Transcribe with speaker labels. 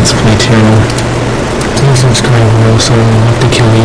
Speaker 1: my Play channel. Please subscribe or else I will have to kill you.